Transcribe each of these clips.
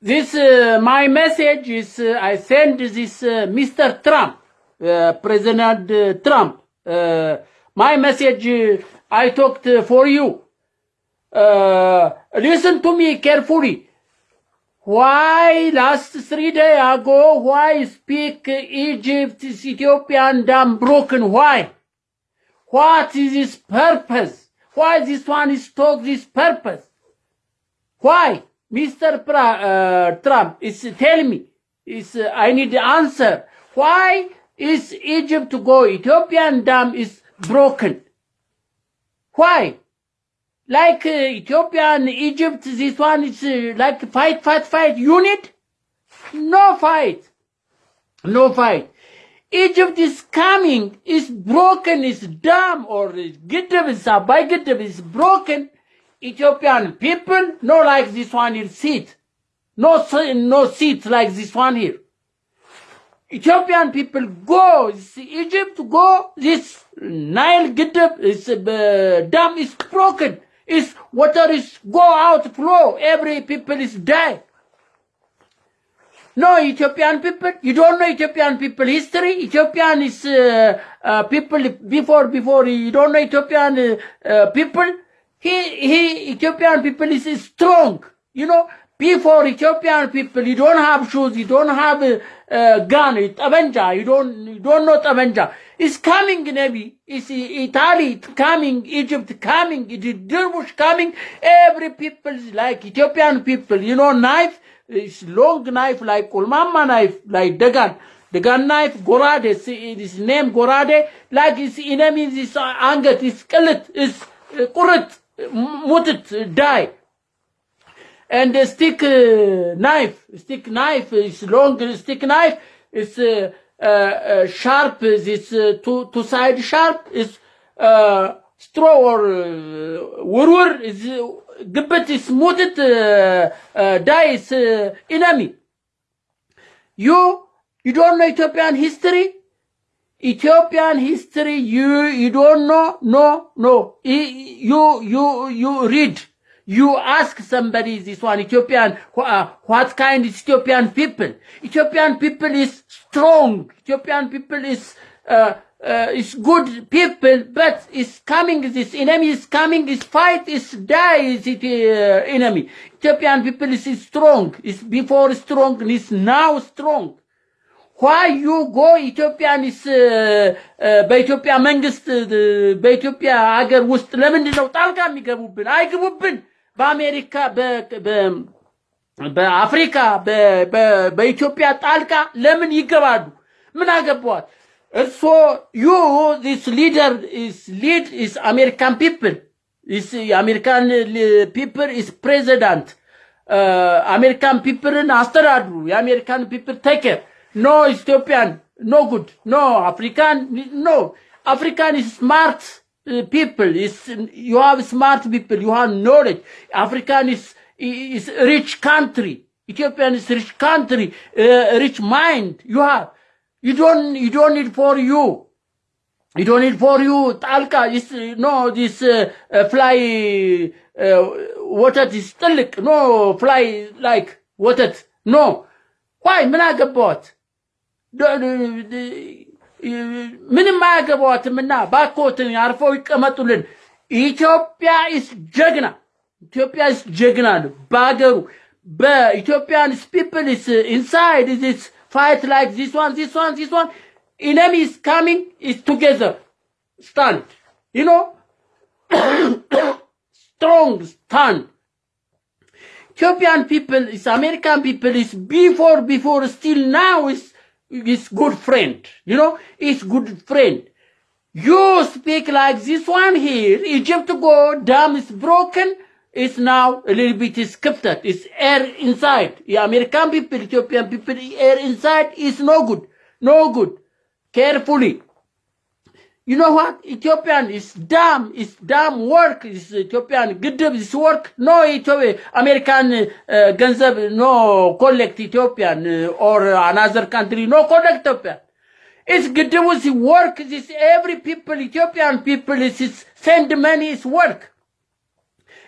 this uh, my message is uh, I send this uh, Mr. Trump, uh, President uh, Trump. Uh, my message I talked for you. Listen to me carefully. Why last three days ago? Why speak Egypt, Ethiopian dam broken? Why? What is his purpose? Why this one is talk this purpose? Why? Mr. Pra, uh, Trump is tell me. Is uh, I need the answer. Why is Egypt to go? Ethiopian dam is broken. Why? Like uh, Ethiopia and Egypt, this one is uh, like fight, fight, fight unit. No fight. No fight. Egypt is coming, is broken, is dam or is is Abai Giddab is broken. Ethiopian people, no like this one here seat. No, no seat like this one here. Ethiopian people go, Egypt go, this Nile Giddab is, uh, dam is broken. Is water is go out flow. Every people is die. No Ethiopian people. You don't know Ethiopian people history. Ethiopian is uh, uh, people before before. You don't know Ethiopian uh, uh, people. He he Ethiopian people is strong. You know before Ethiopian people. You don't have shoes. You don't have a uh, uh, gun. It's Avenger. You don't you don't know Avenger. It's coming, Nabi. It's Italy it's coming, Egypt coming, it's Dervish coming. Every people is like Ethiopian people. You know knife. It's long knife like Kulmama knife, like Dagan. Dagan knife, Gorade, it's named Gorade, like his enemy, his anget, his skeleton, his uh, kurit, mutted uh, die. And the stick uh, knife, stick knife is long stick knife, is uh, sharp, it's two, two side sharp, it's straw or wurwur, it's, gibbet is mutted die, is enemy. You, you don't know Ethiopian history? Ethiopian history, you, you don't know? No, no. You, you, you read. You ask somebody this one, Ethiopian, uh, what kind is Ethiopian people? Ethiopian people is strong. Ethiopian people is, uh, uh, is good people, but is coming, this enemy is coming, is fight, is die, is it, uh, enemy. Ethiopian people is, is strong, is before strong, is now strong. Why you go ኢትዮጵያን ስ በኢትዮጵያ መንግስት እ፣ በኢትዮጵያ ሀገር ውስጥ ለምንድን ነው ጣልቃ የሚገቡብን? አይግቡብን። በአሜሪካ በአፍሪካ በኢትዮጵያ ጣልቃ ለምን ይገባሉ? ምን አገባዋት? እርሶ ዩ ዚስ ሊደር ሊድ ኢስ አሜሪካን ፒፕል ኢስ የአሜሪካን ፒፕል ኢስ ፕሬዚዳንት አሜሪካን ፒፕልን አስተዳድሩ። የአሜሪካን ፒፕል ቴክር ኖ ኢትዮጵያን ኖ ጉድ ኖ አፍሪካን ኖ አፍሪካን ኢስ ስማርት ፒፕል ዩ ሃቭ ስማርት ፒፕል ዩ ሃቭ ኖሌጅ አፍሪካን ኢስ is rich country. Ethiopian is rich country, uh, rich mind. You have. You don't. You don't need for you. You don't need for you. Talca is no this uh, uh, fly. Uh, water is still no fly like water. No. Why? ምን አገባዎት? ደ- ደ- ደ- ምንም አያገባዎትም እና ባኮትን አርፈው ይቀመጡልን። ኢትዮጵያ ኢስ ጀግና ኢትዮጵያ ኢስ ጀግና ነው በሀገሩ በኢትዮጵያን ፒፕል ኢስ ኢንሳይድ ኢስ ፋይት ላይክ ዚስ ዋን ዚስ ዋን ዚስ ዋን ኢነሚ ኢስ ካሚንግ ኢስ ቱጌዘር ስታንድ ዩ ኖ ስትሮንግ ስታንድ Ethiopian people, is American people, is before, before, still now is, is good friend. You know, is good friend. You speak like this one here, Egypt go, dam is broken, is now a little bit scripted, it's air inside. The American people, Ethiopian people, air inside is no good, no good. Carefully you know what? Ethiopian is damn, is damn work. Is Ethiopian gidib is work. No Ethiopia, American uh, Ganzab, no collect Ethiopian uh, or another country, no collect Ethiopian. It's gidib is work. It's every people, Ethiopian people, is, send money is work.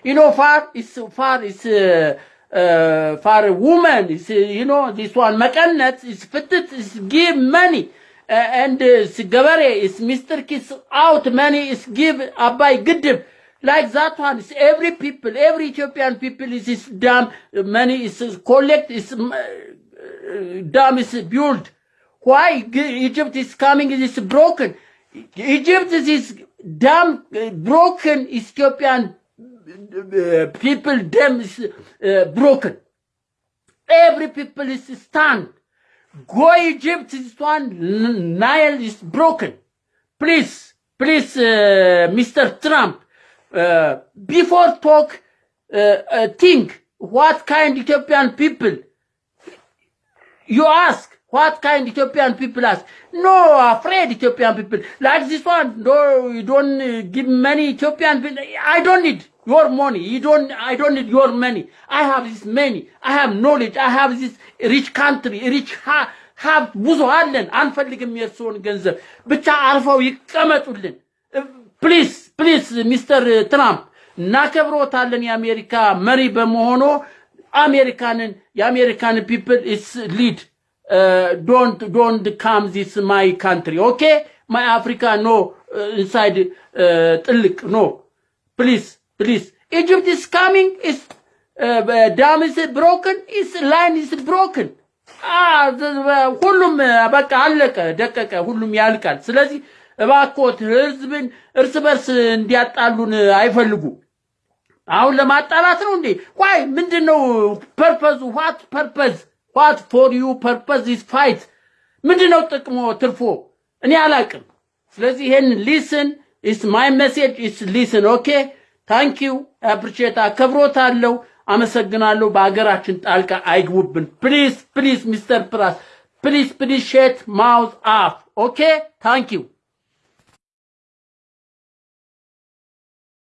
You know, far is far is. Uh, uh, for women, is, uh, you know, this one, mekanet, is fitted, is give money Uh, and uh, ገበሬ is Mr. Kiss out money is give አባይ ግድብ like that one is every people every Ethiopian people is is dam money is collect is uh, dam is built why G- Egypt is coming is broken Egypt is is dam uh, broken Ethiopian uh, people dam is uh, broken every people is stand go Egypt is one Nile is broken please please uh, Mr. Trump uh, before talk uh, uh, think what kind Ethiopian people you ask what kind Ethiopian people ask. No, afraid Ethiopian people. Like this one, no, you don't uh, give money Ethiopian people. I don't need your money. You don't, I don't need your money. I have this money. I have knowledge. I have this rich country, rich ሀብት ብዙ አለን። አንፈልግም የእርስዎን ገንዘብ ብቻ አርፈው ይቀመጡልን። ፕሊዝ ፕሊዝ ሚስተር ትራምፕ እናከብሮታለን የአሜሪካ መሪ በመሆኖ አሜሪካንን የአሜሪካን ፒፕል ኢስ ሊድ ዶንት ዶንት ካም ዚስ ማይ ካንትሪ ኦኬ ማይ አፍሪካ ኖ ኢንሳይድ ጥልቅ ኖ ፕሊዝ ፕሊዝ ኢጅፕት ኢስ ካሚንግ ኢስ ዳም ኢስ ብሮክን ኢስ ላይን ኢስ ብሮክን ሁሉም በቃ አለቀ ደቀቀ ሁሉም ያልቃል። ስለዚህ እባኮት ህዝብን እርስ በርስ እንዲያጣሉን አይፈልጉም አሁን ለማጣላት ነው እንዴ? ዋይ ምንድን ነው ፐርፐዙ ዋት ፐርፐዝ ዋት ፎር ዩ ፐርፐዝ ኢስ ፋይት ምንድን ነው ጥቅሞ ትርፎ እኔ አላቅም። ስለዚህ ይሄን ሊስን ኢስ ማይ ሜሴጅ ኢስ ሊስን ኦኬ ታንክ ዩ አፕሪሼት አከብሮታለሁ አመሰግናለሁ። በሀገራችን ጣልቃ አይግቡብን። ፕሊዝ ፕሊዝ ሚስተር ፕራስ ፕሊዝ ፕሊዝ ሼት ማውዝ አፍ። ኦኬ? ታንክ ዩ